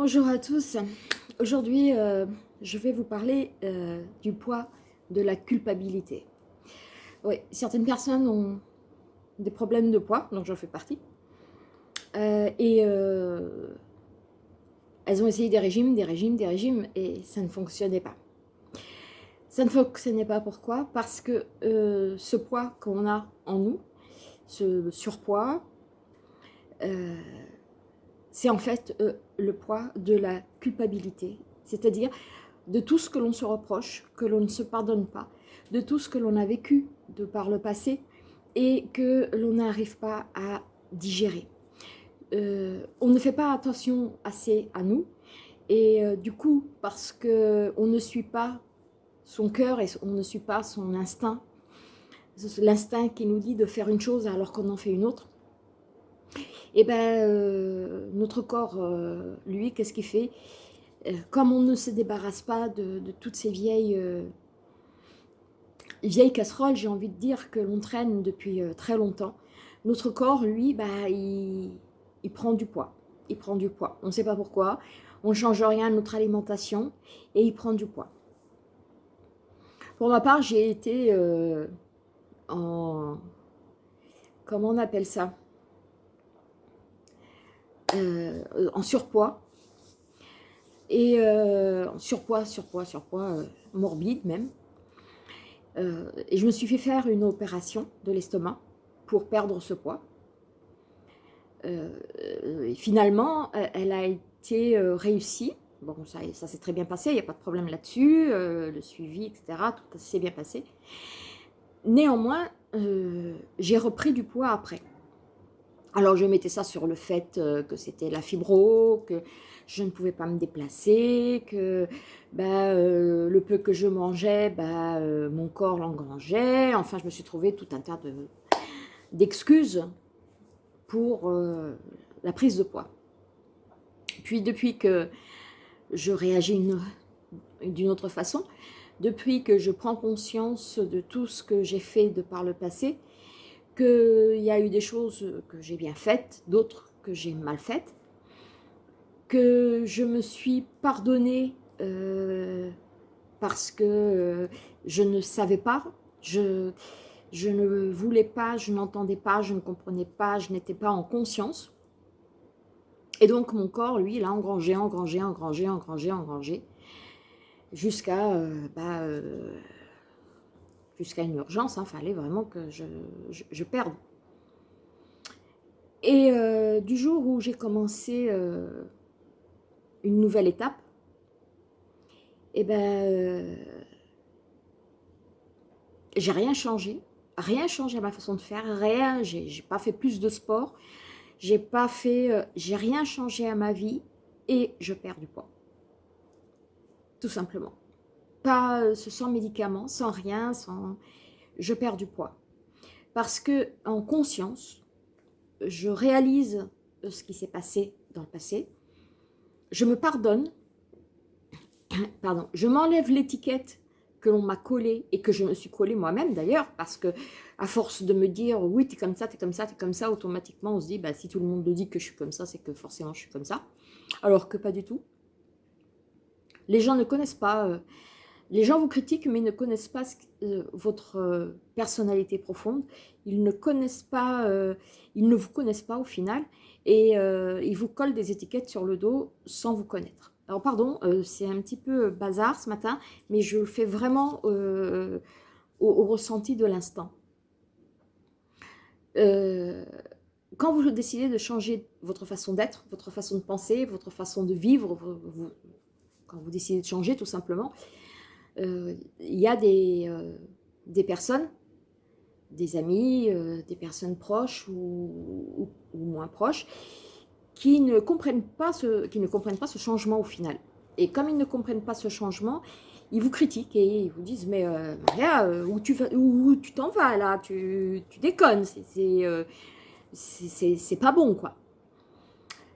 Bonjour à tous. Aujourd'hui, euh, je vais vous parler euh, du poids de la culpabilité. Oui, certaines personnes ont des problèmes de poids, donc j'en fais partie. Euh, et elles ont essayé des régimes, des régimes, des régimes, et ça ne fonctionnait pas. Ça ne fonctionnait pas, pourquoi? Parce que ce poids qu'on a en nous, ce surpoids, c'est en fait euh, le poids de la culpabilité, c'est-à-dire de tout ce que l'on se reproche, que l'on ne se pardonne pas, de tout ce que l'on a vécu de par le passé et que l'on n'arrive pas à digérer. Euh, on ne fait pas attention assez à nous et euh, du coup, parce qu'on ne suit pas son cœur et on ne suit pas son instinct, l'instinct qui nous dit de faire une chose alors qu'on en fait une autre, eh ben euh, notre corps, euh, lui, qu'est-ce qu'il fait? Euh, Comme on ne se débarrasse pas de, toutes ces vieilles, vieilles casseroles, j'ai envie de dire, que l'on traîne depuis très longtemps, notre corps, lui, bah, il, prend du poids. Il prend du poids. On ne sait pas pourquoi. On ne change rien à notre alimentation et il prend du poids. Pour ma part, j'ai été en... Comment on appelle ça? Euh, en surpoids. Et euh, en surpoids, surpoids, surpoids, euh, morbide même. et je me suis fait faire une opération de l'estomac pour perdre ce poids. et finalement, elle a été réussie. Bon, ça, ça s'est très bien passé, il n'y a pas de problème là-dessus, le suivi, etc., tout s'est bien passé. Néanmoins, j'ai repris du poids après. Alors je mettais ça sur le fait euh, que c'était la fibro, que je ne pouvais pas me déplacer, que bah, euh, le peu que je mangeais, bah, euh, mon corps l'engrangeait. Enfin, je me suis trouvé tout un tas d'excuses pour la prise de poids. Puis depuis que je réagis d'une autre façon, depuis que je prends conscience de tout ce que j'ai fait de par le passé, qu'il y a eu des choses que j'ai bien faites, d'autres que j'ai mal faites, que je me suis pardonnée euh, parce que euh, je ne savais pas, je, je ne voulais pas, je n'entendais pas, je ne comprenais pas, je n'étais pas en conscience. Et donc mon corps, lui, il a engrangé, engrangé, engrangé, engrangé, engrangé, jusqu'à euh, bah, jusqu'à une urgence, il hein, fallait vraiment que je, perde. Et euh, du jour où j'ai commencé euh, une nouvelle étape, eh ben, euh, j'ai rien changé, rien changé à ma façon de faire, rien, j'ai pas fait plus de sport, j'ai pas fait, j'ai rien changé à ma vie et je perds du poids, tout simplement pas euh, sans médicaments, sans rien, sans... je perds du poids. Parce que en conscience, je réalise ce qui s'est passé dans le passé, je me pardonne, pardon, je m'enlève l'étiquette que l'on m'a collée et que je me suis collée moi-même d'ailleurs, parce que à force de me dire oui, t'es comme ça, t'es comme ça, t'es comme ça, automatiquement on se dit bah, si tout le monde le dit que je suis comme ça, c'est que forcément je suis comme ça, alors que pas du tout. Les gens ne connaissent pas euh, les gens vous critiquent, mais ils ne connaissent pas euh, votre euh, personnalité profonde. Ils ne connaissent pas, euh, vous connaissent pas au final, et ils vous collent des étiquettes sur le dos sans vous connaître. Alors pardon, c'est un petit peu bazar ce matin, mais je le fais vraiment au, ressenti de l'instant. quand vous décidez de changer votre façon d'être, votre façon de penser, votre façon de vivre, quand vous décidez de changer tout simplement, il y a des, euh, des personnes, des amis, euh, des personnes proches ou, moins proches, qui ne, comprennent pas ce, qui ne comprennent pas ce changement au final. Et comme ils ne comprennent pas ce changement, ils vous critiquent et ils vous disent « Mais Maria, où tu t'en vas là? Tu, tu déconnes, c'est pas bon quoi ».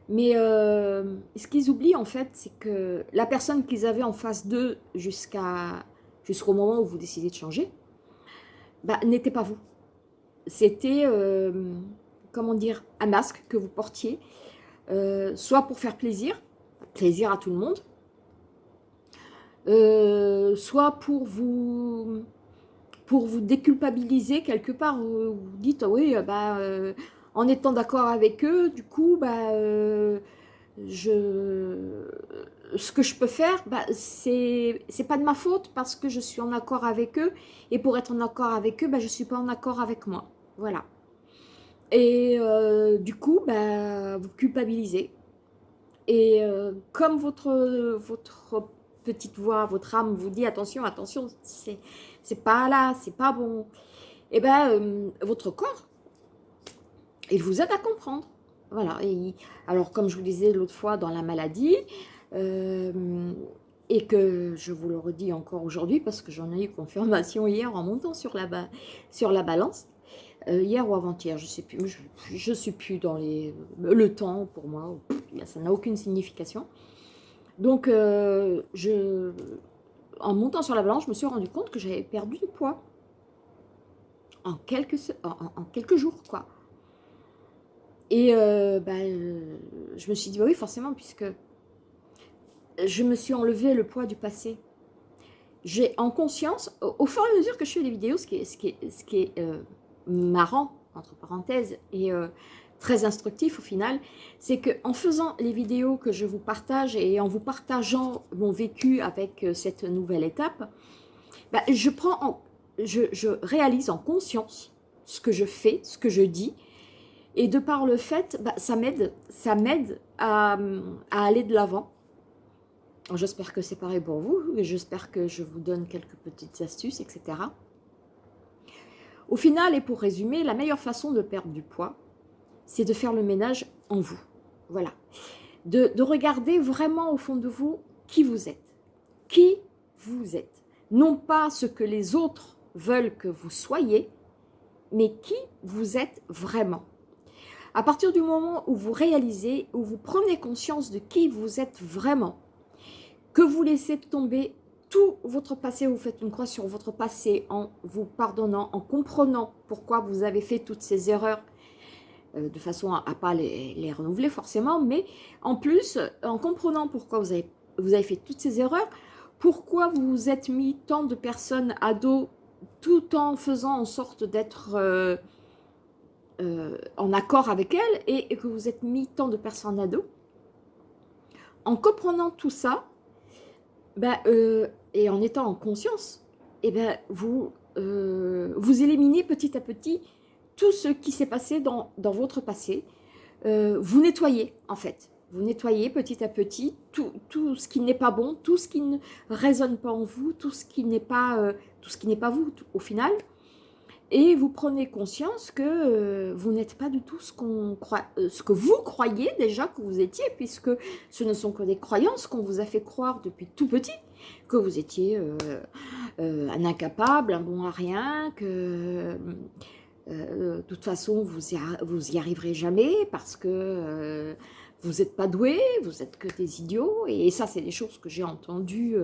Mais euh, ce qu'ils oublient en fait, c'est que la personne qu'ils avaient en face d'eux jusqu'à jusqu'au moment où vous décidez de changer, bah, n'était pas vous. C'était, euh, comment dire, un masque que vous portiez, euh, soit pour faire plaisir, plaisir à tout le monde. Soit pour vous pour vous déculpabiliser quelque part, vous, dites oui, bah, en étant d'accord avec eux, du coup, bah, je, ce que je peux faire, bah, c'est pas de ma faute parce que je suis en accord avec eux. Et pour être en accord avec eux, bah, je ne suis pas en accord avec moi. Voilà. Et euh, du coup, bah, vous culpabilisez. Et euh, comme votre, votre petite voix, votre âme vous dit attention, attention, c'est pas là, c'est pas bon. Et ben euh, votre corps, il vous aide à comprendre. Voilà. Alors, comme je vous disais l'autre fois dans la maladie, euh, et que je vous le redis encore aujourd'hui parce que j'en ai eu confirmation hier en montant sur la, balance, euh, hier ou avant-hier, je ne sais plus, je ne suis plus dans les, le temps pour moi, ça n'a aucune signification. Donc, euh, en montant sur la balance, je me suis rendu compte que j'avais perdu du poids en quelques, en quelques jours, quoi. Et euh, bah, euh, je me suis dit, bah oui, forcément, puisque je me suis enlevé le poids du passé. J'ai en conscience, au, fur et à mesure que je fais des vidéos, ce qui est, ce qui ce qui est euh, marrant, entre parenthèses, et très instructif au final, c'est qu'en faisant les vidéos que je vous partage et en vous partageant mon vécu avec cette nouvelle étape, bah, je, prends en, je, je réalise en conscience ce que je fais, ce que je dis, et de par le fait, bah, ça m'aide ça m'aide à, aller de l'avant. J'espère que c'est pareil pour vous. J'espère que je vous donne quelques petites astuces, etc. Au final, et pour résumer, la meilleure façon de perdre du poids, c'est de faire le ménage en vous. Voilà. De, de regarder vraiment au fond de vous qui vous êtes. Qui vous êtes. Non pas ce que les autres veulent que vous soyez, mais qui vous êtes vraiment. À partir du moment où vous réalisez, où vous prenez conscience de qui vous êtes vraiment, que vous laissez tomber tout votre passé, vous faites une croix sur votre passé en vous pardonnant, en comprenant pourquoi vous avez fait toutes ces erreurs, euh, de façon à ne pas les, renouveler forcément, mais en plus, en comprenant pourquoi vous avez, fait toutes ces erreurs, pourquoi vous vous êtes mis tant de personnes à dos tout en faisant en sorte d'être... Euh, euh, en accord avec elle et, que vous êtes mis tant de personnes à dos, en comprenant tout ça, ben, euh, et en étant en conscience, et eh ben, vous, euh, vous éliminez petit à petit tout ce qui s'est passé dans, dans, votre passé. vous nettoyez, en fait. Vous nettoyez petit à petit tout, tout ce qui n'est pas bon, tout ce qui ne résonne pas en vous, tout ce qui n'est pas, tout ce qui n'est pas vous, au final et vous prenez conscience que euh, vous n'êtes pas du tout ce, qu'on croit, euh, ce que vous croyez déjà que vous étiez, puisque ce ne sont que des croyances qu'on vous a fait croire depuis tout petit, que vous étiez euh, un incapable, un bon à rien, que de toute façon vous y, vous y arriverez jamais parce que vous n'êtes pas doué, vous êtes que des idiots, et ça c'est des choses que j'ai entendues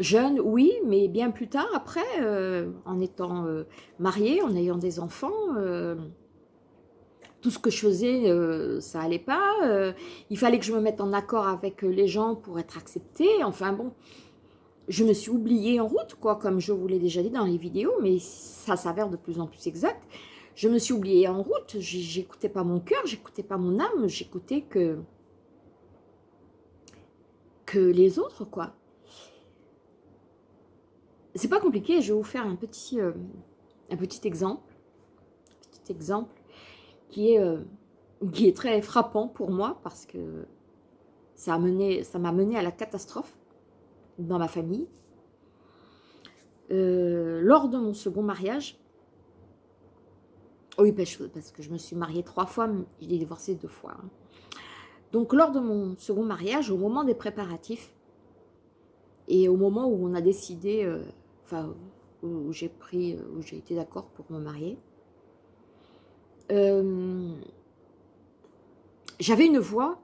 Jeune, oui, mais bien plus tard, après, euh, en étant euh, mariée, en ayant des enfants, euh, tout ce que je faisais, ça allait pas. il fallait que je me mette en accord avec les gens pour être acceptée. Enfin bon, je me suis oubliée en route, quoi, comme je vous l'ai déjà dit dans les vidéos, mais ça s'avère de plus en plus exact. Je me suis oubliée en route, j'écoutais pas mon cœur, j'écoutais pas mon âme, j'écoutais que, que les autres, quoi c'est pas compliqué, je vais vous faire un petit, euh, un petit exemple, petit exemple qui est, euh, qui est très frappant pour moi parce que ça m'a mené, mené à la catastrophe dans ma famille. Euh, lors de mon second mariage, oui, parce que je me suis mariée trois fois, mais j'ai divorcé deux fois. Hein. Donc, lors de mon second mariage, au moment des préparatifs, et au moment où on a décidé enfin, où, j'ai pris, où j'ai été d'accord pour me marier. Euh, j'avais une voix,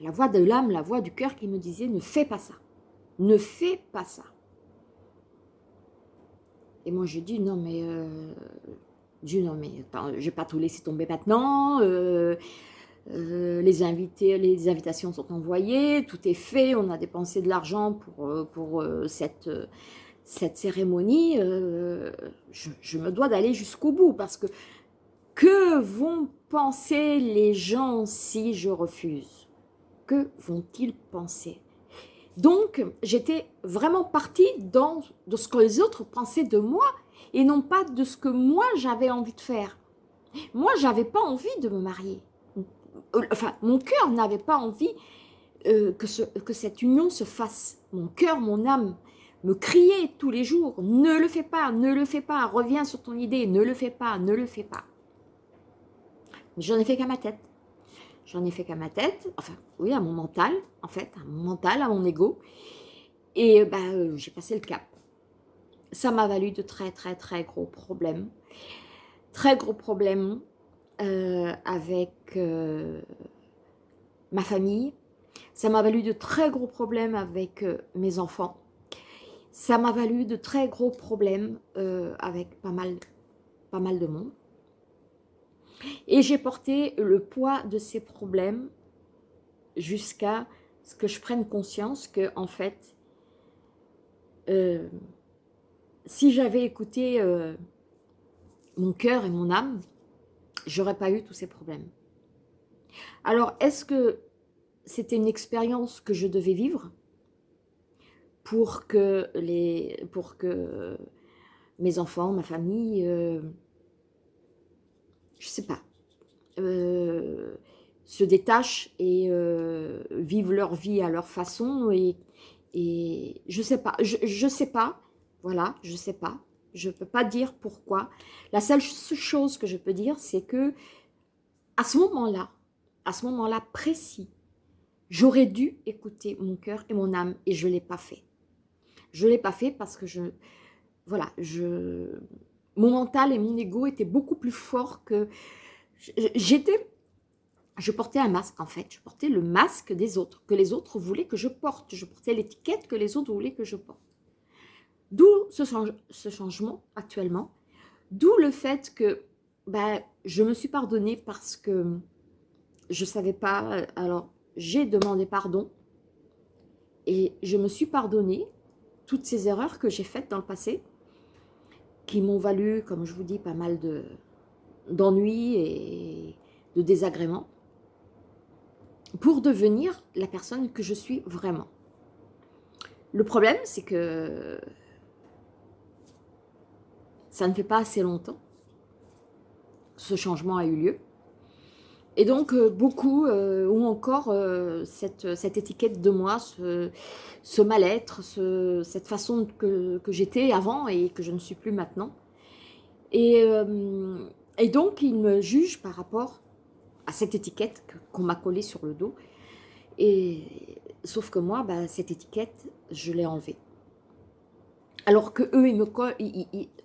la voix de l'âme, la voix du cœur qui me disait « ne fais pas ça, ne fais pas ça ». Et moi j'ai dit « non mais, euh, Dieu non mais, je vais pas tout laisser tomber maintenant, euh, les, invités, les invitations sont envoyées, tout est fait, on a dépensé de l'argent pour, pour cette, cette cérémonie, je, je, me dois d'aller jusqu'au bout parce que que vont penser les gens si je refuse? Que vont-ils penser? Donc, j'étais vraiment partie dans de ce que les autres pensaient de moi et non pas de ce que moi j'avais envie de faire. Moi, j'avais pas envie de me marier. Euh, enfin, mon cœur n'avait pas envie euh, que, ce, que cette union se fasse. Mon cœur, mon âme me criait tous les jours, ne le fais pas, ne le fais pas, reviens sur ton idée, ne le fais pas, ne le fais pas. J'en ai fait qu'à ma tête. J'en ai fait qu'à ma tête, enfin, oui, à mon mental, en fait, à mon mental, à mon ego. Et bah, euh, j'ai passé le cap. Ça m'a valu de très, très, très gros problèmes. Très gros problèmes euh, avec euh, ma famille. Ça m'a valu de très gros problèmes avec mes enfants. Ça m'a valu de très gros problèmes avec pas mal, pas mal de monde. Et j'ai porté le poids de ces problèmes jusqu'à ce que je prenne conscience que, en fait, euh, si j'avais écouté euh, mon cœur et mon âme, j'aurais pas eu tous ces problèmes. Alors, est-ce que c'était une expérience que je devais vivre? Pour que, les, pour que mes enfants, ma famille, euh, je sais pas, euh, se détachent et euh, vivent leur vie à leur façon et, et je sais pas, je, je sais pas, voilà, je sais pas, je peux pas dire pourquoi. La seule chose que je peux dire, c'est que à ce moment-là, à ce moment-là précis, j'aurais dû écouter mon cœur et mon âme et je l'ai pas fait. Je l'ai pas fait parce que je, voilà, je, mon mental et mon ego étaient beaucoup plus forts que... J'étais... Je portais un masque en fait, je portais le masque des autres, que les autres voulaient que je porte. Je portais l'étiquette que les autres voulaient que je porte. D'où ce, changement actuellement. D'où le fait que ben, je me suis pardonnée parce que je ne savais pas. Alors, j'ai demandé pardon et je me suis pardonnée toutes ces erreurs que j'ai faites dans le passé qui m'ont valu, comme je vous dis, pas mal d'ennuis et de désagréments, pour devenir la personne que je suis vraiment. Le problème, c'est que ça ne fait pas assez longtemps ce changement a eu lieu. Et donc, euh, beaucoup euh, ont encore euh, cette, étiquette de moi, ce, mal-être, ce, cette façon que, j'étais avant et que je ne suis plus maintenant. Et, donc, ils me jugent par rapport à cette étiquette qu'on m'a collée sur le dos. Sauf que moi, bah, cette étiquette, je l'ai enlevée. Alors que eux,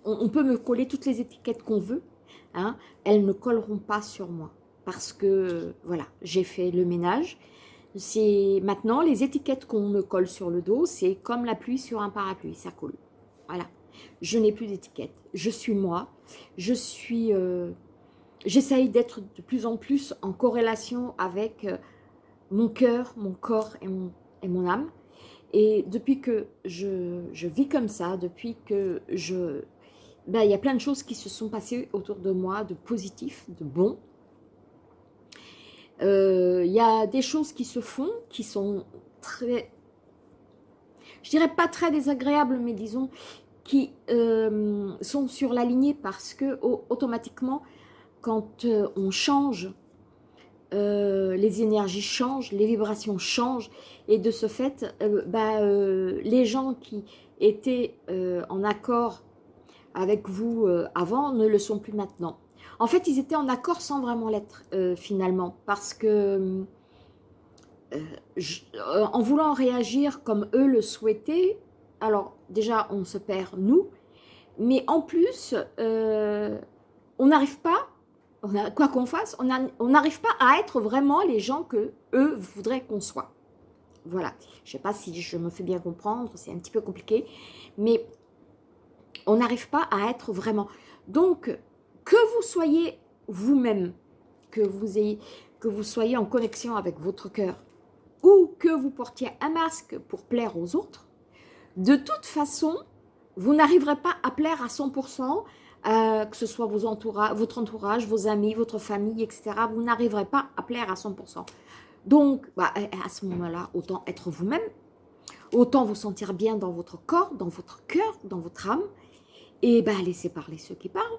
on peut me coller toutes les étiquettes qu'on veut, hein, elles ne colleront pas sur moi parce que voilà, j'ai fait le ménage. C'est maintenant les étiquettes qu'on me colle sur le dos, c'est comme la pluie sur un parapluie, ça colle. Voilà, je n'ai plus d'étiquette. Je suis moi. Je suis, euh, j'essaye d'être de plus en plus en corrélation avec euh, mon cœur, mon corps et mon, et mon âme. Et depuis que je, je vis comme ça, depuis que je... Ben, il y a plein de choses qui se sont passées autour de moi, de positifs, de bons, il euh, y a des choses qui se font, qui sont très, je dirais pas très désagréables, mais disons, qui euh, sont sur la lignée parce que automatiquement, quand euh, on change, les énergies changent, les vibrations changent, et de ce fait, bah, les gens qui étaient en accord avec vous avant ne le sont plus maintenant. En fait, ils étaient en accord sans vraiment l'être euh, finalement, parce que euh, euh, en voulant réagir comme eux le souhaitaient, alors déjà on se perd nous, mais en plus on n'arrive pas, quoi qu'on fasse, on n'arrive pas à être vraiment les gens que eux voudraient qu'on soit. Voilà, je ne sais pas si je me fais bien comprendre, c'est un petit peu compliqué, mais on n'arrive pas à être vraiment. Donc, que vous soyez vous-même, que vous soyez en connexion avec votre cœur ou que vous portiez un masque pour plaire aux autres, de toute façon, vous n'arriverez pas à plaire à 100%, euh, que ce soit votre entourage, vos amis, votre famille, etc. Vous n'arriverez pas à plaire à 100%. Donc, bah, à ce moment-là, autant être vous-même, autant vous sentir bien dans votre corps, dans votre cœur, dans votre âme, et bah, laisser parler ceux qui parlent.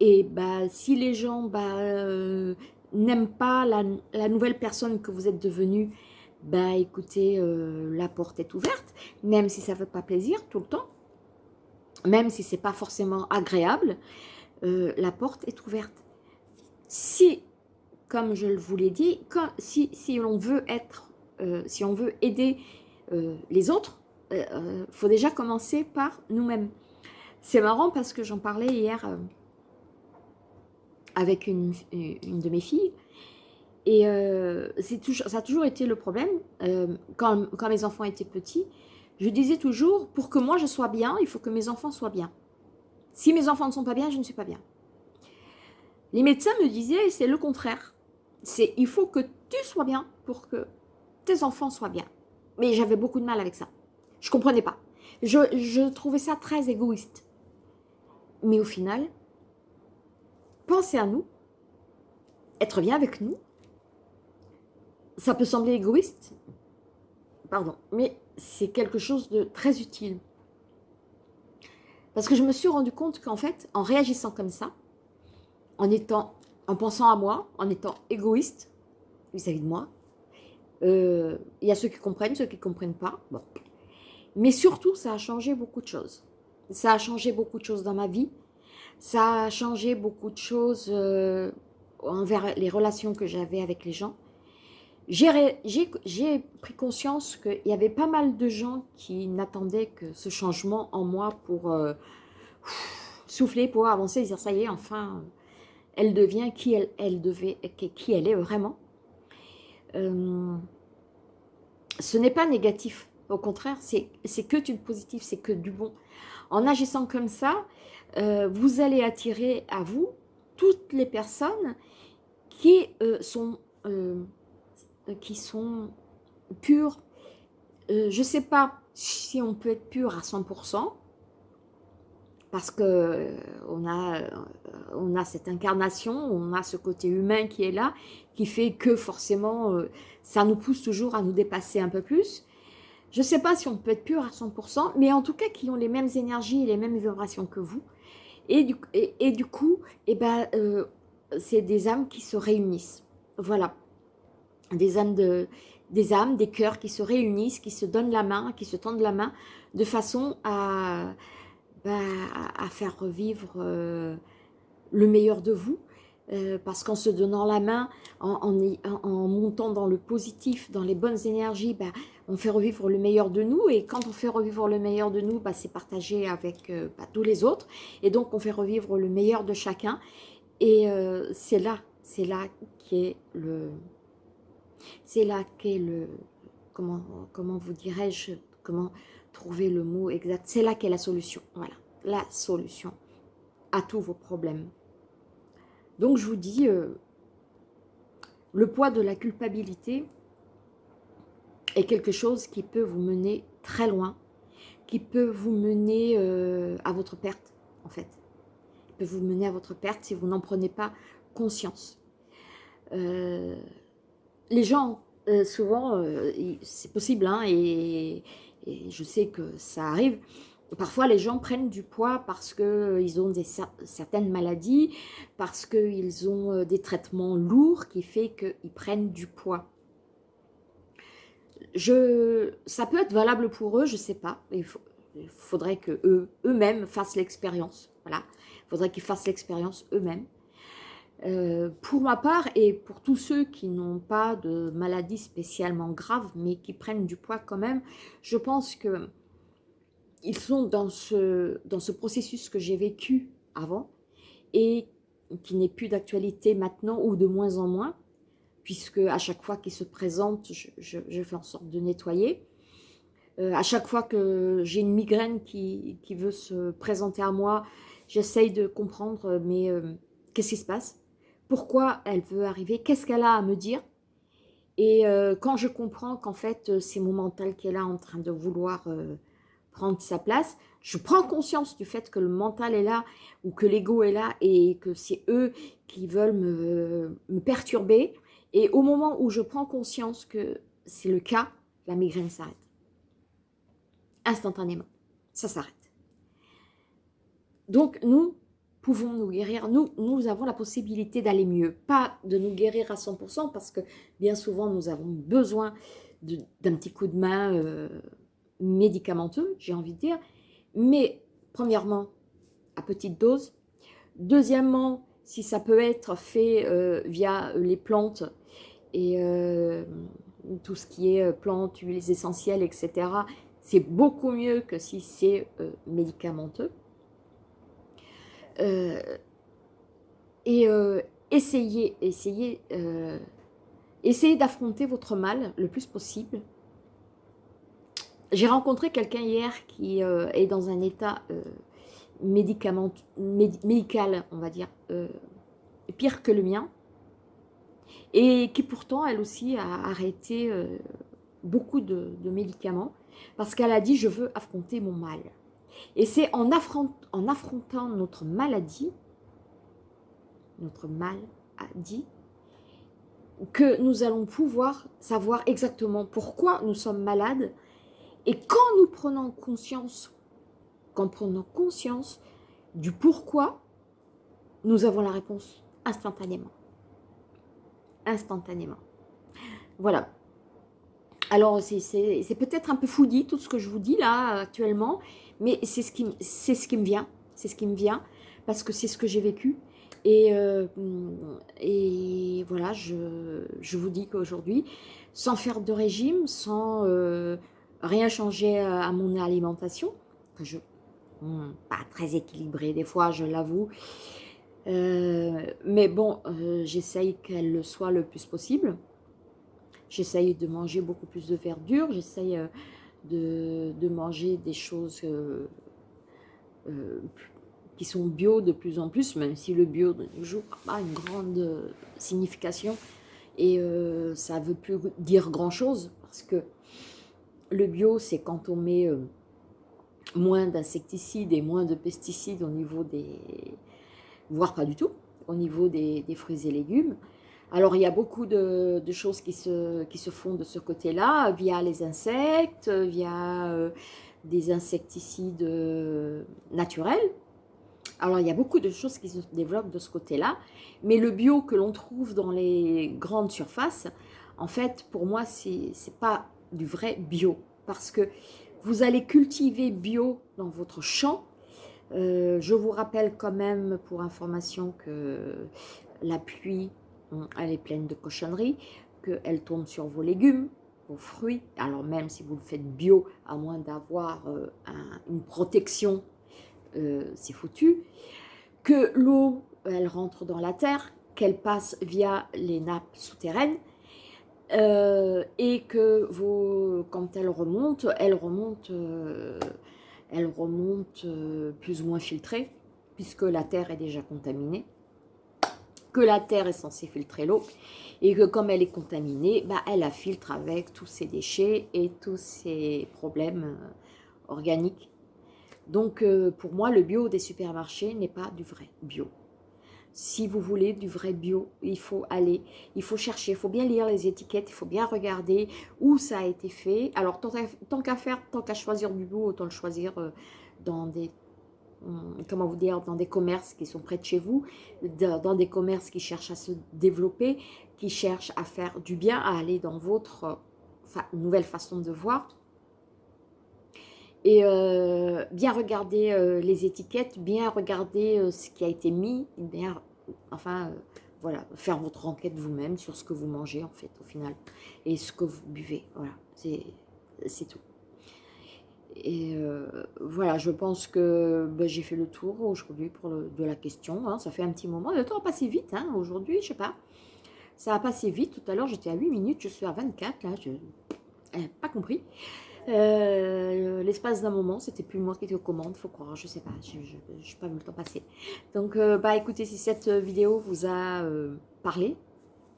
Et bah, si les gens bah, euh, n'aiment pas la, nouvelle personne que vous êtes devenue, bah écoutez, euh, la porte est ouverte, même si ça ne fait pas plaisir tout le temps, même si ce n'est pas forcément agréable, euh, la porte est ouverte. Si, comme je vous l'ai dit, si, si on veut être, si on veut aider les autres, il faut déjà commencer par nous-mêmes. C'est marrant parce que j'en parlais hier avec une, de mes filles. Et euh, toujours, ça a toujours été le problème, euh, quand, mes enfants étaient petits, je disais toujours, pour que moi je sois bien, il faut que mes enfants soient bien. Si mes enfants ne sont pas bien, je ne suis pas bien. Les médecins me disaient, c'est le contraire. C'est il faut que tu sois bien pour que tes enfants soient bien. Mais j'avais beaucoup de mal avec ça. Je comprenais pas. Je, je trouvais ça très égoïste. Mais au final, penser à nous, être bien avec nous, ça peut sembler égoïste, pardon, mais c'est quelque chose de très utile. Parce que je me suis rendu compte qu'en fait, en réagissant comme ça, en étant, en pensant à moi, en étant égoïste vis-à-vis de moi, euh, il y a ceux qui comprennent, ceux qui ne comprennent pas. Bon. Mais surtout, ça a changé beaucoup de choses. Ça a changé beaucoup de choses dans ma vie. Ça a changé beaucoup de choses euh, envers les relations que j'avais avec les gens. J'ai pris conscience qu'il y avait pas mal de gens qui n'attendaient que ce changement en moi pour euh, souffler, pour avancer, dire ça y est, enfin, elle devient qui elle, elle devait, qui elle est vraiment. Euh, ce n'est pas négatif, au contraire, c'est que du positif, c'est que du bon. En agissant comme ça, euh, vous allez attirer à vous toutes les personnes qui, euh, sont, euh, qui sont pures. je ne sais pas si on peut être pur à 100%, parce que on a, on a cette incarnation, on a ce côté humain qui est là, qui fait que forcément, ça nous pousse toujours à nous dépasser un peu plus. Je ne sais pas si on peut être pur à 100%, mais en tout cas qui ont les mêmes énergies et les mêmes vibrations que vous. Et du, et, du coup, eh ben, euh, c'est des âmes qui se réunissent. Voilà. Des âmes, de, des âmes, des cœurs qui se réunissent, qui se donnent la main, qui se tendent la main, de façon à, bah, à faire revivre euh, le meilleur de vous. Euh, parce qu'en se donnant la main, en, en, montant dans le positif, dans les bonnes énergies, bah, on fait revivre le meilleur de nous et quand on fait revivre le meilleur de nous, bah, c'est partagé avec euh, bah, tous les autres et donc on fait revivre le meilleur de chacun et euh, c'est là, c'est là qu'est le, c'est là qu'est le, comment, vous dirais-je, comment trouver le mot exact, c'est là qu'est la solution, voilà, la solution à tous vos problèmes. Donc je vous dis, euh, le poids de la culpabilité, est quelque chose qui peut vous mener très loin, qui peut vous mener euh, à votre perte, en fait. Il peut vous mener à votre perte si vous n'en prenez pas conscience. Euh, les gens, euh, souvent, c'est possible, hein, et, je sais que ça arrive, Parfois, les gens prennent du poids parce qu'ils ont des, certaines maladies, parce qu'ils ont des traitements lourds qui fait qu'ils prennent du poids je, ça peut être valable pour eux, je ne sais pas. Il, faudrait que eux, eux-mêmes fassent l'expérience. Voilà, il faudrait qu'ils fassent l'expérience eux-mêmes. Euh, pour ma part et pour tous ceux qui n'ont pas de maladie spécialement grave, mais qui prennent du poids quand même, je pense que ils sont dans ce, dans ce processus que j'ai vécu avant et qui n'est plus d'actualité maintenant ou de moins en moins, puisque à chaque fois qu'il se présente, je, fais en sorte de nettoyer. Euh, à chaque fois que j'ai une migraine qui, veut se présenter à moi, j'essaye de comprendre, mais euh, qu'est-ce qui se passe? Pourquoi elle veut arriver, qu'est-ce qu'elle a à me dire? Et euh, quand je comprends qu'en fait, euh, c'est mon mental qui est là en train de vouloir euh, prendre sa place, je prends conscience du fait que le mental est là ou que l'ego est là et que c'est eux qui veulent me, perturber. Et au moment où je prends conscience que c'est le cas, la migraine s'arrête. Instantanément, ça s'arrête. Donc nous, pouvons nous guérir. Nous, nous avons la possibilité d'aller mieux. Pas de nous guérir à 100% parce que bien souvent, nous avons besoin d'un petit coup de main euh, médicamenteux, j'ai envie de dire. Mais premièrement, à petite dose. Deuxièmement, si ça peut être fait euh, via les plantes et euh, tout ce qui est plantes, huiles essentielles, etc., c'est beaucoup mieux que si c'est médicamenteux. Euh, et euh, essayez, essayez, euh, essayez d'affronter votre mal le plus possible. J'ai rencontré quelqu'un hier qui est dans un état médical, on va dire, pire que le mien, et qui pourtant, elle aussi, a arrêté beaucoup de, médicaments, parce qu'elle a dit « je veux affronter mon mal ». Et c'est en, affrontant notre maladie, notre maladie, que nous allons pouvoir savoir exactement pourquoi nous sommes malades. Et quand nous prenons conscience, quand prenons conscience du pourquoi, nous avons la réponse instantanément. Instantanément. Voilà. Alors, c'est peut-être un peu fouillis tout ce que je vous dis là actuellement, mais c'est ce, qui, me vient, c'est ce qui me vient, parce que c'est ce que j'ai vécu. Et, euh, voilà, je, je vous dis qu'aujourd'hui, sans faire de régime, sans euh, rien changer à, mon alimentation, que je hmm, pas très équilibrée des fois, je l'avoue, euh, mais bon, j'essaye qu'elle le soit le plus possible. J'essaye de manger beaucoup plus de verdure, j'essaye de, manger des choses euh, euh, qui sont bio de plus en plus, même si le bio de nos n'a pas une grande signification et euh, ça ne veut plus dire grand-chose parce que le bio, c'est quand on met moins d'insecticides et moins de pesticides au niveau des... voire pas du tout, au niveau des fruits et légumes. Alors, il y a beaucoup de, choses qui se, qui se, font de ce côté-là, via les insectes, via euh, des insecticides euh, naturels. Alors, il y a beaucoup de choses qui se développent de ce côté-là. Mais le bio que l'on trouve dans les grandes surfaces, en fait, pour moi, ce n'est pas du vrai bio. Parce que vous allez cultiver bio dans votre champ. Euh, je vous rappelle quand même, pour information, que la pluie elle est pleine de cochonneries, qu'elle tombe sur vos légumes, vos fruits, alors même si vous le faites bio, à moins d'avoir euh, une protection, euh, c'est foutu, que l'eau, elle rentre dans la terre, qu'elle passe via les nappes souterraines, et que quand elle remonte, elle remonte, elle remonte plus ou moins filtrée, puisque la terre est déjà contaminée que la terre est censée filtrer l'eau et que comme elle est contaminée, bah, elle la filtre avec tous ses déchets et tous ses problèmes euh, organiques. Donc euh, pour moi, le bio des supermarchés n'est pas du vrai bio. Si vous voulez du vrai bio, il faut aller, il faut chercher, il faut bien lire les étiquettes, il faut bien regarder où ça a été fait. Alors tant qu'à faire, tant qu'à choisir du bio, autant le choisir euh, dans des Hum, comment vous dire, dans des commerces qui sont près de chez vous, dans des commerces qui cherchent à se développer, qui cherchent à faire du bien, à aller dans votre nouvelle façon de voir. Et euh, bien regarder euh, les étiquettes, bien regarder euh, ce qui a été mis, bien, enfin, voilà, faire votre enquête vous-même sur ce que vous mangez en fait au final, et ce que vous buvez, voilà, c'est tout. Et voilà, je pense que ben, j'ai fait le tour aujourd'hui de la question. Hein. Ça fait un petit moment. Le temps a passé vite hein, aujourd'hui, je sais pas. Ça a passé vite. Tout à l'heure, j'étais à 8 minutes. Je suis à 24. Là, je n'ai pas compris. Euh, l'espace d'un moment, c'était plus moi qui étais aux commandes, faut croire, je sais pas, je n'ai pas vu le temps passer. Donc, euh, bah écoutez, si cette vidéo vous a euh, parlé,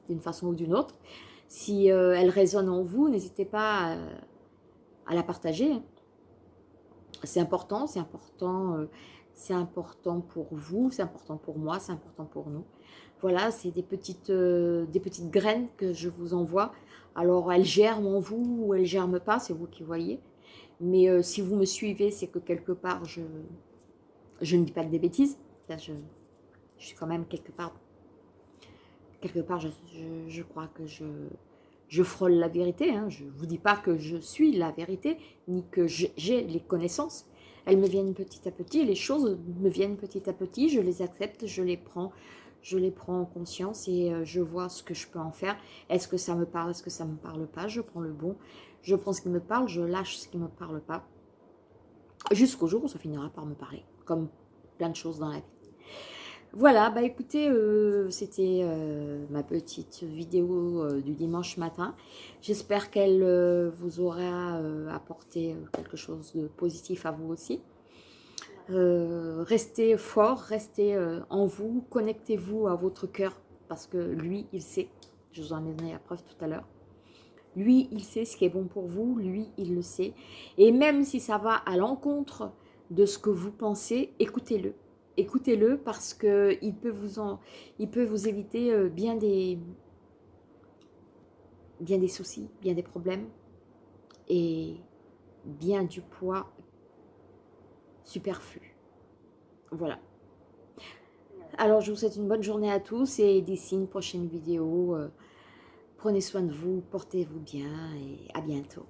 d'une façon ou d'une autre, si elle résonne en vous, n'hésitez pas à, à, la partager. C'est important, c'est important, c'est important pour vous, c'est important pour moi, c'est important pour nous. Voilà, c'est des petites, des petites graines que je vous envoie alors, elle germe en vous ou elle germe pas, c'est vous qui voyez. Mais euh, si vous me suivez, c'est que quelque part, je, je ne dis pas que des bêtises. je, suis quand même quelque part, quelque part, je, crois que je, je frôle la vérité. Hein. Je ne vous dis pas que je suis la vérité, ni que j'ai les connaissances. Elles me viennent petit à petit, les choses me viennent petit à petit, je les accepte, je les prends, je les prends en conscience et euh, je vois ce que je peux en faire. Est-ce que ça me parle, est-ce que ça ne me parle pas? Je prends le bon, je prends ce qui me parle, je lâche ce qui ne me parle pas. Jusqu'au jour où ça finira par me parler, comme plein de choses dans la vie. Voilà, bah écoutez, euh, c'était euh, ma petite vidéo du dimanche matin. J'espère qu'elle vous aura apporté quelque chose de positif à vous aussi. Euh, restez fort, restez euh, en vous, connectez-vous à votre cœur, parce que lui, il sait, je vous en ai donné la preuve tout à l'heure, lui, il sait ce qui est bon pour vous, lui, il le sait, et même si ça va à l'encontre de ce que vous pensez, écoutez-le, écoutez-le parce que il peut vous, peut éviter euh, bien des soucis, bien des problèmes, et bien du poids superflu. Voilà. Alors, je vous souhaite une bonne journée à tous et d'ici une prochaine vidéo, euh, prenez soin de vous, portez-vous bien et à bientôt.